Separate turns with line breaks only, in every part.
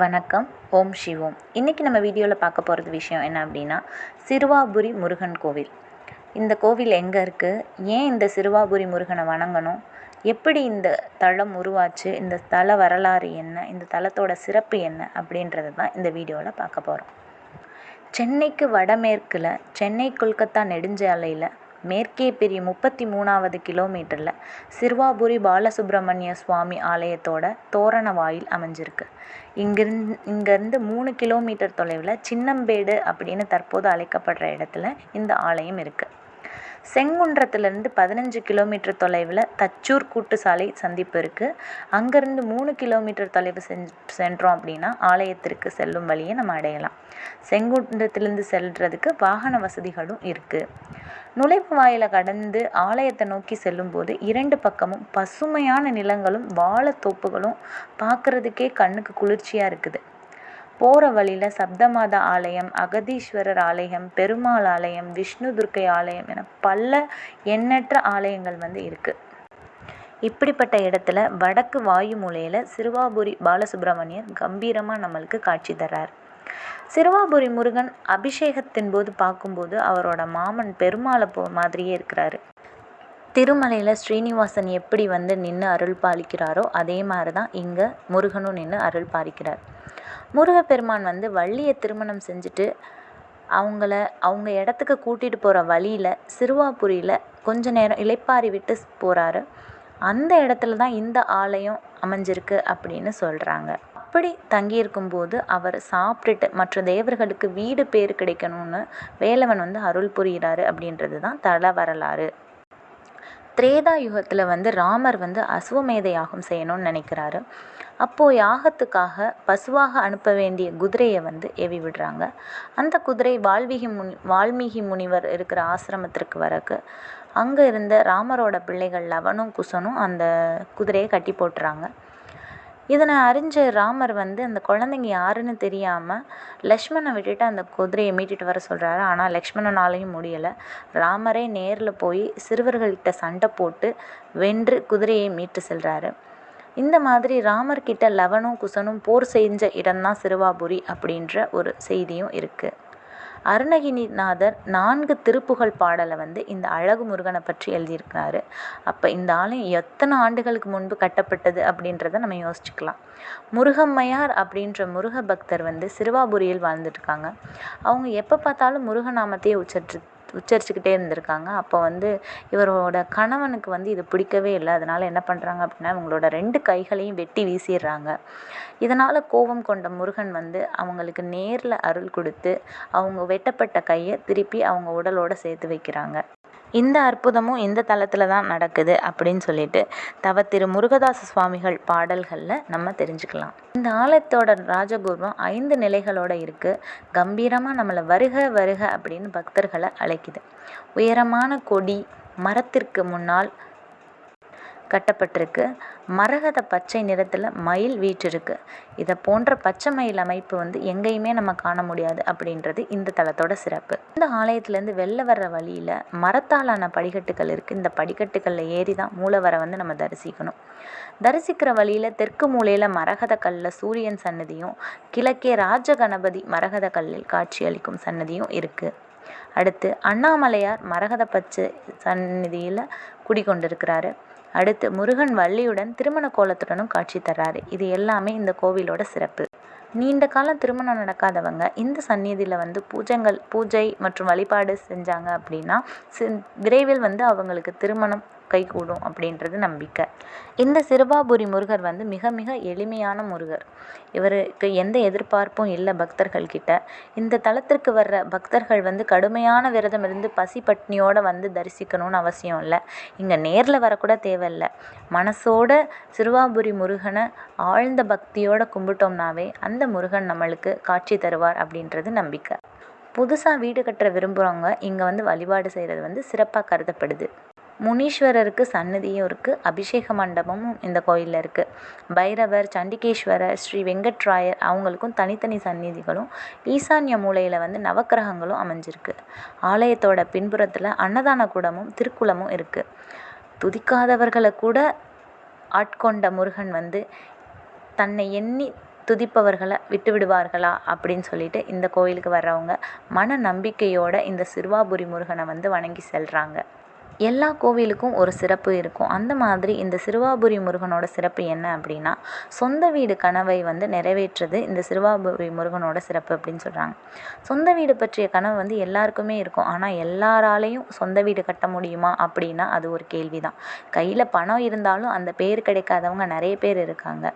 வணக்கம் ஓம் சிவோம். இன்றைக்கி நம்ம வீடியோவில் பார்க்க போகிறது விஷயம் என்ன அப்படின்னா சிறுவாபுரி முருகன் கோவில். இந்த கோவில் எங்கே இருக்குது ஏன் இந்த சிறுவாபுரி முருகனை வணங்கணும்? எப்படி இந்த தளம் உருவாச்சு? இந்த தல வரலாறு என்ன? இந்த தலத்தோட சிறப்பு என்ன? அப்படின்றது தான் இந்த வீடியோவில் பார்க்க போகிறோம் சென்னைக்கு வடமேற்கில் சென்னை கொல்கத்தா நெடுஞ்சாலையில் மேற்கே பிரியும் முப்பத்தி மூணாவது கிலோமீட்டரில் சிறுவாபுரி பாலசுப்ரமணிய சுவாமி ஆலயத்தோட தோரண வாயில் அமைஞ்சிருக்கு. இங்கிருந்து இங்கேருந்து மூணு கிலோமீட்டர் தொலைவில் சின்னம்பேடு அப்படின்னு தற்போது அழைக்கப்படுற இடத்துல இந்த ஆலயம் இருக்குது செங்குன்றத்துலேருந்து பதினஞ்சு கிலோமீட்டர் தொலைவில் தச்சூர் கூட்டுசாலை சந்திப்பு இருக்குது அங்கேருந்து மூணு கிலோமீட்டர் தொலைவு செஞ் சென்றோம் அப்படின்னா ஆலயத்திற்கு செல்லும் வழியை நம்ம அடையலாம். செங்குன்றத்திலிருந்து செல்றதுக்கு வாகன வசதிகளும் இருக்குது நுழைப்பு வாயிலை கடந்து ஆலயத்தை நோக்கி செல்லும்போது இரண்டு பக்கமும் பசுமையான நிலங்களும் வாழைத்தோப்புகளும் பார்க்குறதுக்கே கண்ணுக்கு குளிர்ச்சியாக இருக்குது. போகிற வழியில் சப்தமாதா ஆலயம் அகதீஸ்வரர் ஆலயம் பெருமாள் ஆலயம் விஷ்ணு துர்க்கை ஆலயம் என பல எண்ணற்ற ஆலயங்கள் வந்து இருக்குது இப்படிப்பட்ட இடத்துல வடக்கு வாயு மூலையில் சிறுவாபுரி பாலசுப்ரமணியர் கம்பீரமாக நம்மளுக்கு காட்சி தர்றார். சிறுவாபுரி முருகன் அபிஷேகத்தின் போது பார்க்கும்போது அவரோட மாமன் பெருமாளை போ மாதிரியே இருக்கிறாரு. திருமலையில் ஸ்ரீனிவாசன் எப்படி வந்து நின்று அருள் பாலிக்கிறாரோ அதே மாதிரி தான் இங்கே முருகனும் நின்று அருள் பாலிக்கிறார். முருகப்பெருமான் வந்து வள்ளியை திருமணம் செஞ்சுட்டு அவங்கள அவங்க இடத்துக்கு கூட்டிகிட்டு போகிற வழியில் சிறுவாபுரியில் கொஞ்ச நேரம் இளைப்பாறி விட்டு போகிறாரு அந்த இடத்துல தான் இந்த ஆலயம் அமைஞ்சிருக்கு அப்படின்னு சொல்கிறாங்க அப்படி தங்கியிருக்கும்போது அவர் சாப்பிட்டுட்டு மற்ற தேவர்களுக்கு வீடு பேர் கிடைக்கணும்னு வேலவன் வந்து அருள் புரிகிறாரு அப்படின்றது தான் தல வரலாறு. திரேதா யுகத்தில் வந்து ராமர் வந்து அஸ்வமேத யாகம் செய்யணும்னு நினைக்கிறாரு. அப்போது யாகத்துக்காக பசுவாக அனுப்ப வேண்டிய குதிரையை வந்து ஏவி விடுறாங்க. அந்த குதிரை வால்மீகி முனி வால்மீகி முனிவர் இருக்கிற ஆசிரமத்திற்கு வரக்கு அங்கே இருந்த ராமரோட பிள்ளைகள் லவனும் குசனும் அந்த குதிரையை கட்டி போட்டுறாங்க. இதனை அறிஞ்ச ராமர் வந்து அந்த குழந்தைங்க யாருன்னு தெரியாமல் லக்ஷ்மணை விட்டுட்டு அந்த குதிரையை மீட்டுட்டு வர சொல்கிறாரு ஆனால் லக்ஷ்மணனாலையும் முடியலை. ராமரே நேரில் போய் சிறுவர்கள்கிட்ட சண்டை போட்டு வென்று குதிரையை மீட்டு செல்கிறாரு இந்த மாதிரி ராமர் கிட்ட லவனும் குசனும் போர் செஞ்ச இடம்தான் சிறுவாபுரி அப்படின்ற ஒரு செய்தியும் இருக்குது அருணகிரிநாதர் நான்கு திருப்புகழ் பாடலை வந்து இந்த அழகு முருகனை பற்றி எழுதியிருக்காரு அப்போ இந்த ஆலயம் எத்தனை ஆண்டுகளுக்கு முன்பு கட்டப்பட்டது அப்படின்றத நம்ம யோசிச்சுக்கலாம். முருகம்மையார் அப்படின்ற முருக பக்தர் வந்து சிறுவாபுரியில் வாழ்ந்துட்டுருக்காங்க அவங்க எப்போ பார்த்தாலும் முருகநாமத்தையே உச்சரிச்சு உச்சரிச்சுக்கிட்டே இருந்திருக்காங்க. அப்போ வந்து இவரோட கணவனுக்கு வந்து இது பிடிக்கவே இல்லை. அதனால் என்ன பண்ணுறாங்க அப்படின்னா இவங்களோட ரெண்டு கைகளையும் வெட்டி வீசிடுறாங்க. இதனால் கோபம் கொண்ட முருகன் வந்து அவங்களுக்கு நேரில் அருள் கொடுத்து அவங்க வெட்டப்பட்ட கையை திருப்பி அவங்க உடலோடு சேர்த்து வைக்கிறாங்க. இந்த அற்புதமும் இந்த தளத்தில் தான் நடக்குது அப்படின்னு சொல்லிட்டு தவ திரு முருகதாச சுவாமிகள் பாடல்களில் நம்ம தெரிஞ்சுக்கலாம். இந்த ஆலயத்தோட ராஜகோபுரம் ஐந்து நிலைகளோட இருக்குது கம்பீரமாக நம்மளை வருக வருக அப்படின்னு பக்தர்களை அழைக்குது. உயரமான கொடி மரத்திற்கு முன்னால் கட்டப்பட்டிருக்கு. மரகத பச்சை நிறத்தில் மயில் வீற்றிருக்கு. இதை போன்ற பச்சை மயில் அமைப்பு வந்து எங்கேயுமே நம்ம காண முடியாது அப்படின்றது இந்த தலத்தோட சிறப்பு. இந்த ஆலயத்துலேருந்து வெளில வர்ற வழியில் மரத்தாலான படிக்கட்டுகள் இருக்குது இந்த படிக்கட்டுகளில் ஏறி தான் மூலவரை வந்து நம்ம தரிசிக்கணும். தரிசிக்கிற வழியில் தெற்கு மூலையில் மரகத கல்லில் சூரியன் சன்னதியும் கிழக்கே ராஜ கணபதி மரகத கல்லில் காட்சியளிக்கும் சன்னதியும் இருக்குது அடுத்து அண்ணாமலையார் மரகத பச்சை சந்நிதியில் குடிக்கொண்டிருக்கிறாரு அடுத்து முருகன் வள்ளியுடன் திருமண கோலத்துடனும் காட்சி தர்றாரு. இது எல்லாமே இந்த கோவிலோட சிறப்பு. நீண்ட காலம் திருமணம் நடக்காதவங்க இந்த சந்நிதியில் வந்து பூஜைகள் பூஜை மற்றும் வழிபாடு செஞ்சாங்க அப்படின்னா விரைவில் வந்து அவங்களுக்கு திருமணம் கைகூடும் அப்படின்றது நம்பிக்கை. இந்த சிறுபாபுரி முருகர் வந்து மிக மிக எளிமையான முருகர். இவருக்கு எந்த எதிர்பார்ப்பும் இல்லை பக்தர்கள் கிட்ட இந்த தலத்திற்கு வர்ற பக்தர்கள் வந்து கடுமையான விரதம் இருந்து பசி பட்னியோட வந்து தரிசிக்கணும்னு அவசியம் இல்லை. இங்கே நேரில் வரக்கூட தேவையில்லை. மனசோட சிறுவாபுரி முருகனை ஆழ்ந்த பக்தியோடு கும்பிட்டோம்னாவே அந்த முருகன் நம்மளுக்கு காட்சி தருவார் அப்படின்றது நம்பிக்கை. புதுசாக வீடு கட்டுற விரும்புகிறவங்க இங்கே வந்து வழிபாடு செய்கிறது வந்து சிறப்பாக கருதப்படுது. முனீஸ்வரருக்கு சன்னதியும் இருக்குது அபிஷேக மண்டபமும் இந்த கோயிலில் இருக்குது பைரவர் சண்டிகேஸ்வரர் ஸ்ரீ வெங்கட்ராயர் அவங்களுக்கும் தனித்தனி சந்நிதிகளும் ஈசான்ய மூலையில் வந்து நவக்கிரகங்களும் அமைஞ்சிருக்கு. ஆலயத்தோட பின்புறத்தில் அன்னதான கூடமும் திருக்குளமும் இருக்குது துதிக்காதவர்களை கூட ஆட்கொண்ட முருகன் வந்து தன்னை எண்ணி துதிப்பவர்களை விட்டு விடுவார்களா அப்படின்னு சொல்லிட்டு இந்த கோயிலுக்கு வர்றவங்க மன நம்பிக்கையோட இந்த சிறுவாபுரி முருகனை வந்து வணங்கி செல்கிறாங்க எல்லா கோவிலுக்கும் ஒரு சிறப்பு இருக்கும். அந்த மாதிரி இந்த சிறுவாபுரி முருகனோட சிறப்பு என்ன அப்படின்னா சொந்த வீடு கனவை வந்து நிறைவேற்றுறது இந்த சிறுவாபுரி முருகனோட சிறப்பு அப்படின்னு சொல்கிறாங்க சொந்த வீடு பற்றிய கனவு வந்து எல்லாருக்குமே இருக்கும். ஆனால் எல்லாராலையும் சொந்த வீடு கட்ட முடியுமா அப்படின்னா அது ஒரு கேள்வி தான் கையில் பணம் இருந்தாலும் அந்த பேர் கிடைக்காதவங்க நிறைய பேர் இருக்காங்க.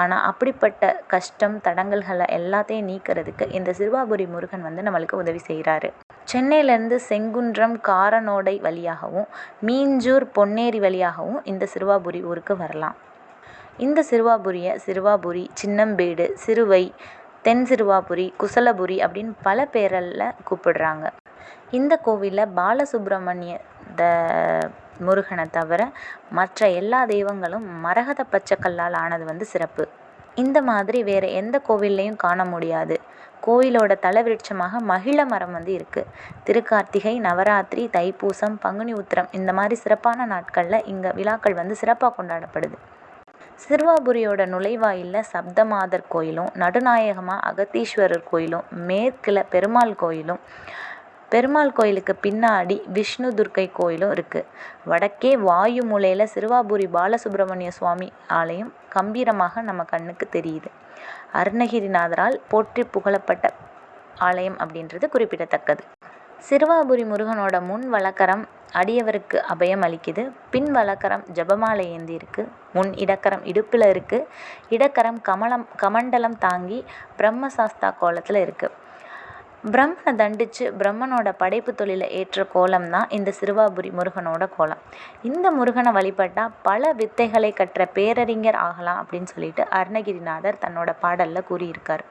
ஆனால் அப்படிப்பட்ட கஷ்டம் தடங்கல்களை எல்லாத்தையும் நீக்கிறதுக்கு இந்த சிறுவாபுரி முருகன் வந்து நம்மளுக்கு உதவி செய்கிறாரு சென்னையிலேருந்து செங்குன்றம் காரனோடை வழியாகவும் மீஞ்சூர் பொன்னேரி வழியாகவும் இந்த சிறுவாபுரி ஊருக்கு வரலாம். இந்த சிறுவாபுரியை சிறுவாபுரி சின்னம்பேடு சிறுவை தென் சிறுவாபுரி குசலபுரி அப்படின்னு பல பேரில் கூப்பிடுறாங்க. இந்த கோவிலில் பாலசுப்ரமணிய த முருகனை தவிர மற்ற எல்லா தெய்வங்களும் மரகத பச்சைக்கல்லால் ஆனது வந்து சிறப்பு. இந்த மாதிரி வேறு எந்த கோவில்லையும் காண முடியாது. கோயிலோட தலவிருட்சமாக மகிழ மரம் வந்து இருக்குது திருக்கார்த்திகை நவராத்திரி தைப்பூசம் பங்குனி உத்திரம் இந்த மாதிரி சிறப்பான நாட்களில் இங்கே விழாக்கள் வந்து சிறப்பாக கொண்டாடப்படுது. சிறுவாபுரியோட நுழைவாயிலில் சப்தமாதர் கோயிலும் நடுநாயகமாக அகத்தீஸ்வரர் கோயிலும் மேற்கில் பெருமாள் கோயிலும் பெருமாள் கோயிலுக்கு பின்னாடி விஷ்ணு துர்க்கை கோயிலும் இருக்குது வடக்கே வாயு மூலையில் சிறுவாபுரி பாலசுப்ரமணிய சுவாமி ஆலயம் கம்பீரமாக நம்ம கண்ணுக்கு தெரியுது. அருணகிரிநாதரால் போற்றி புகழப்பட்ட ஆலயம் அப்படின்றது குறிப்பிடத்தக்கது. சிறுவாபுரி முருகனோட முன் வழக்கரம் அடியவருக்கு அபயம் அளிக்குது. பின் வலக்கரம் ஜபமாலை ஏந்தி இருக்கு. முன் இடக்கரம் இடுப்பில் இருக்குது இடக்கரம் கமலம் கமண்டலம் தாங்கி பிரம்மசாஸ்தா கோலத்தில் இருக்குது பிரம்மனை தண்டித்து பிரம்மனோட படைப்பு தொழிலை ஏற்ற கோலம் தான் இந்த சிறுவாபுரி முருகனோட கோலம். இந்த முருகனை வழிபட்டால் பல வித்தைகளை கற்ற பேரறிஞர் ஆகலாம் அப்படின்னு சொல்லிட்டு அருணகிரிநாதர் தன்னோட பாடலில் கூறியிருக்கார்.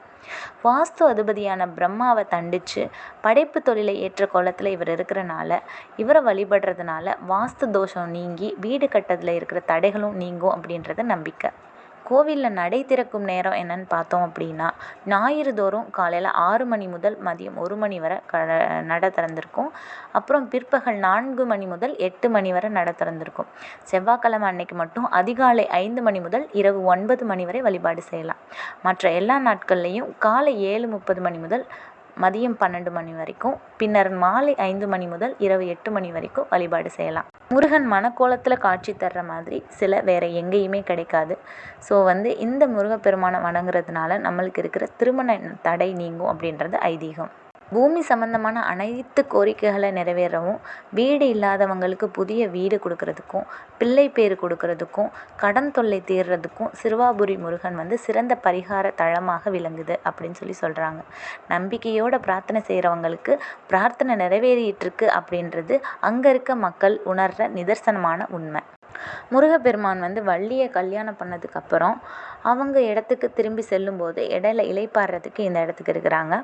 வாஸ்து அதிபதியான பிரம்மாவை தண்டித்து படைப்பு தொழிலை ஏற்ற கோலத்தில் இவர் இருக்கிறனால இவரை வழிபடுறதுனால வாஸ்து தோஷம் நீங்கி வீடு கட்டதில் இருக்கிற தடைகளும் நீங்கும் அப்படின்றது நம்பிக்கை. கோவிலில் நடை திறக்கும் நேரம் என்னன்னு பார்த்தோம் அப்படின்னா ஞாயிறு தோறும் காலையில் ஆறு மணி முதல் மதியம் ஒரு மணி வரை க நடை திறந்திருக்கும். அப்புறம் பிற்பகல் நான்கு மணி முதல் எட்டு மணி வரை நடை திறந்திருக்கும். செவ்வாய்க்கிழமை அன்னைக்கு மட்டும் அதிகாலை ஐந்து மணி முதல் இரவு ஒன்பது மணி வரை வழிபாடு செய்யலாம். மற்ற எல்லா நாட்கள்லேயும் காலை ஏழு முப்பது மணி முதல் மதியம் பன்னெண்டு மணி வரைக்கும் பின்னர் மாலை ஐந்து மணி முதல் இரவு எட்டு மணி வரைக்கும் வழிபாடு செய்யலாம். முருகன் மனக்கோலத்தில் காட்சி தர்ற மாதிரி சில வேறு எங்கேயுமே கிடைக்காது. ஸோ வந்து இந்த முருகப்பெருமானை வணங்குறதுனால நம்மளுக்கு இருக்கிற திருமண தடை நீங்கும் அப்படின்றது ஐதீகம். பூமி சம்பந்தமான அனைத்து கோரிக்கைகளை நிறைவேறவும் வீடு இல்லாதவங்களுக்கு புதிய வீடு கொடுக்கறதுக்கும் பிள்ளை பேர் கொடுக்கறதுக்கும் கடன் தொல்லை தீர்றதுக்கும் சிறுவாபுரி முருகன் வந்து சிறந்த பரிகார தளமாக விளங்குது அப்படின்னு சொல்லி சொல்கிறாங்க நம்பிக்கையோட பிரார்த்தனை செய்கிறவங்களுக்கு பிரார்த்தனை நிறைவேறிட்டுருக்கு அப்படின்றது அங்கே இருக்க மக்கள் உணர்கிற நிதர்சனமான உண்மை. முருகப்பெருமான் வந்து வள்ளியை கல்யாணம் பண்ணதுக்கப்புறம் அவங்க இடத்துக்கு திரும்பி செல்லும்போது இடையில இலைப்பாடுறதுக்கு இந்த இடத்துக்கு இருக்கிறாங்க.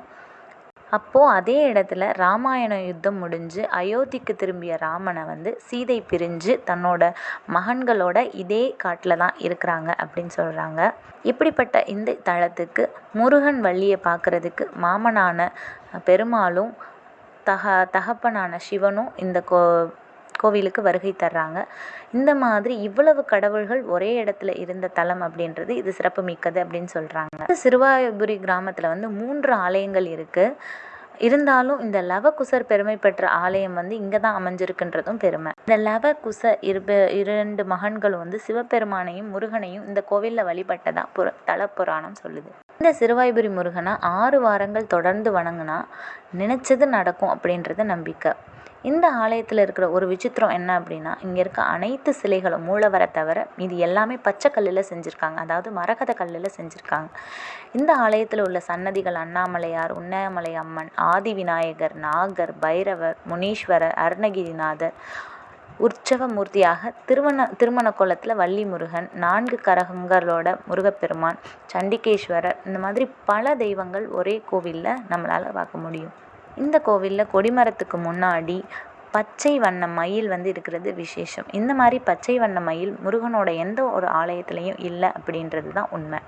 அப்போது அதே இடத்துல ராமாயண யுத்தம் முடிஞ்சு அயோத்திக்கு திரும்பிய ராமனை வந்து சீதை பிரிஞ்சு தன்னோட மகன்களோட இதே காட்டில் தான் இருக்கிறாங்க அப்படின்னு சொல்கிறாங்க இப்படிப்பட்ட இந்த தளத்துக்கு முருகன் வள்ளியை பார்க்குறதுக்கு மாமனான பெருமாளும் தக தகப்பனான சிவனும் இந்த கோ கோவிலுக்கு வருகை தர்றாங்க. இந்த மாதிரி இவ்வளவு கடவுள்கள் ஒரே இடத்துல இருந்த தலம் அப்படின்றது இது சிறப்பு மிக்கது அப்படின்னு சொல்கிறாங்க சிறுவாபுரி கிராமத்தில் வந்து மூன்று ஆலயங்கள் இருக்குது இருந்தாலும் இந்த லவகுசர் பெருமை பெற்ற ஆலயம் வந்து இங்கே தான் அமைஞ்சிருக்குன்றதும் பெருமை. இந்த லவகுச இருப இரண்டு மகன்களும் வந்து சிவபெருமானையும் முருகனையும் இந்த கோவிலில் வழிபட்டதா புற தல புராணம் சொல்லுது. இந்த சிறுவாய்புரி முருகனை ஆறு வாரங்கள் தொடர்ந்து வணங்கினா நினச்சது நடக்கும் அப்படின்றது நம்பிக்கை. இந்த ஆலயத்தில் இருக்கிற ஒரு விசித்திரம் என்ன அப்படின்னா இங்கே இருக்க அனைத்து சிலைகளும் மூலவரை தவிர இது எல்லாமே பச்சை கல்லில் செஞ்சுருக்காங்க. அதாவது மரகத கல்லில் செஞ்சுருக்காங்க. இந்த ஆலயத்தில் உள்ள சன்னதிகள் அண்ணாமலையார் உண்ணாமலை அம்மன் ஆதி விநாயகர் நாகர் பைரவர் முனீஸ்வரர் அருணகிரிநாதர் உற்சவ மூர்த்தியாக திருமண திருமண கோலத்தில் வள்ளி முருகன் நான்கு கரகங்களோட முருகப்பெருமான் சண்டிகேஸ்வரர் இந்த மாதிரி பல தெய்வங்கள் ஒரே கோவிலில் நம்மளால் பார்க்க முடியும். இந்த கோவிலில் கொடிமரத்துக்கு முன்னாடி பச்சை வண்ண மயில் வந்து இருக்கிறது விசேஷம். இந்த மாதிரி பச்சை வண்ண மயில் முருகனோட எந்த ஒரு ஆலயத்துலேயும் இல்லை அப்படின்றது தான் உண்மை.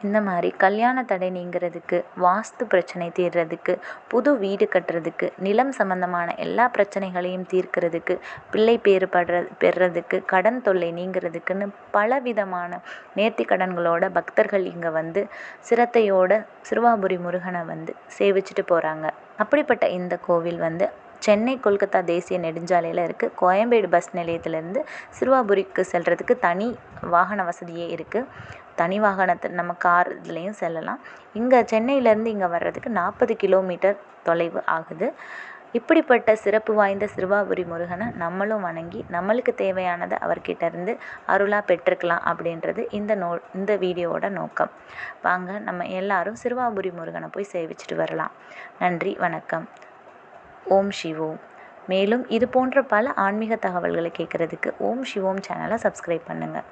இந்த மாதிரி கல்யாண தடை நீங்கிறதுக்கு வாஸ்து பிரச்சனை தீர்றதுக்கு புது வீடு கட்டுறதுக்கு நிலம் சம்மந்தமான எல்லா பிரச்சனைகளையும் தீர்க்கிறதுக்கு பிள்ளை பேறு படுற பெறுறதுக்கு கடன் தொல்லை நீங்கிறதுக்குன்னு பலவிதமான நேர்த்தி கடன்களோட பக்தர்கள் இங்கே வந்து சிரத்தையோட சிறுவாபுரி முருகனை வந்து சேவிச்சிட்டு போகிறாங்க அப்படிப்பட்ட இந்த கோவில் வந்து சென்னை கொல்கத்தா தேசிய நெடுஞ்சாலையில் இருக்குது கோயம்பேடு பஸ் நிலையத்திலேருந்து சிறுவாபுரிக்கு செல்கிறதுக்கு தனி வாகன வசதியே இருக்குது தனி வாகனத்தை நம்ம கார் இதுலேயும் செல்லலாம். இங்கே சென்னையிலேருந்து இங்கே வர்றதுக்கு நாற்பது கிலோமீட்டர் தொலைவு ஆகுது. இப்படிப்பட்ட சிறப்பு வாய்ந்த சிறுவாபுரி முருகனை நம்மளும் வணங்கி நம்மளுக்கு தேவையானதை அவர்கிட்ட இருந்து அருளாக பெற்றுக்கலாம் அப்படின்றது இந்த நோ இந்த வீடியோவோட நோக்கம். வாங்க நம்ம எல்லாரும் சிறுவாபுரி முருகனை போய் சேவிச்சிட்டு வரலாம். நன்றி வணக்கம். ஓம் சிவோம் மேலும் இது போன்ற பல ஆன்மீக தகவல்களை கேட்குறதுக்கு ஓம் சிவோம் சேனலை சப்ஸ்கிரைப் பண்ணுங்கள்